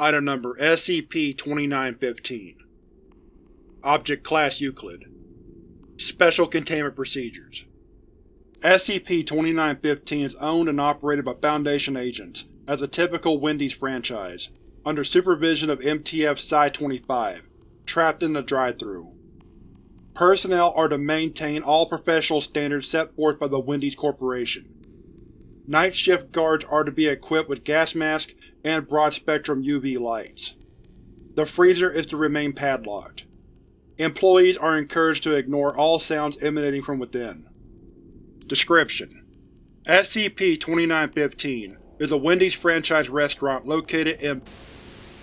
Item Number SCP-2915 Object Class Euclid Special Containment Procedures SCP-2915 is owned and operated by Foundation agents as a typical Wendy's franchise, under supervision of MTF Psi-25, trapped in the drive-thru. Personnel are to maintain all professional standards set forth by the Wendy's Corporation. Night shift guards are to be equipped with gas masks and broad-spectrum UV lights. The freezer is to remain padlocked. Employees are encouraged to ignore all sounds emanating from within. Description: SCP-2915 is a Wendy's franchise restaurant located in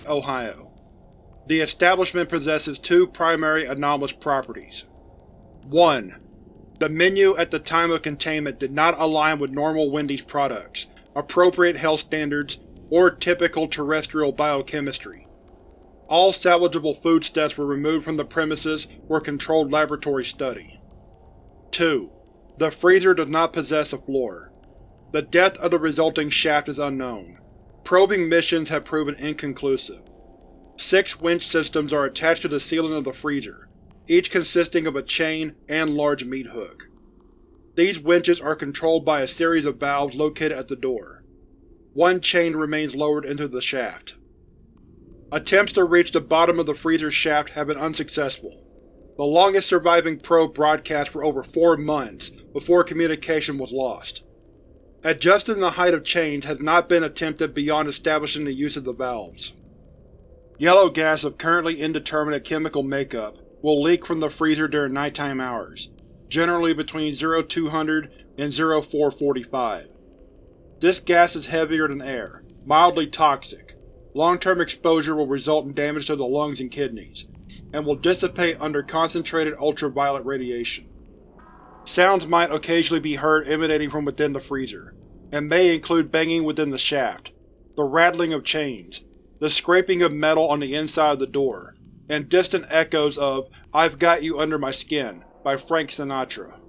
Ohio. The establishment possesses two primary anomalous properties. 1. The menu at the time of containment did not align with normal Wendy's products, appropriate health standards, or typical terrestrial biochemistry. All salvageable foodstuffs were removed from the premises for controlled laboratory study. 2. The freezer does not possess a floor. The depth of the resulting shaft is unknown. Probing missions have proven inconclusive. Six winch systems are attached to the ceiling of the freezer, each consisting of a chain and large meat hook. These winches are controlled by a series of valves located at the door. One chain remains lowered into the shaft. Attempts to reach the bottom of the freezer's shaft have been unsuccessful. The longest surviving probe broadcast for over four months before communication was lost. Adjusting the height of chains has not been attempted beyond establishing the use of the valves. Yellow gas of currently indeterminate chemical makeup will leak from the freezer during nighttime hours, generally between 0200 and 0445. This gas is heavier than air, mildly toxic. Long-term exposure will result in damage to the lungs and kidneys, and will dissipate under concentrated ultraviolet radiation. Sounds might occasionally be heard emanating from within the freezer, and may include banging within the shaft, the rattling of chains, the scraping of metal on the inside of the door, and distant echoes of I've Got You Under My Skin by Frank Sinatra.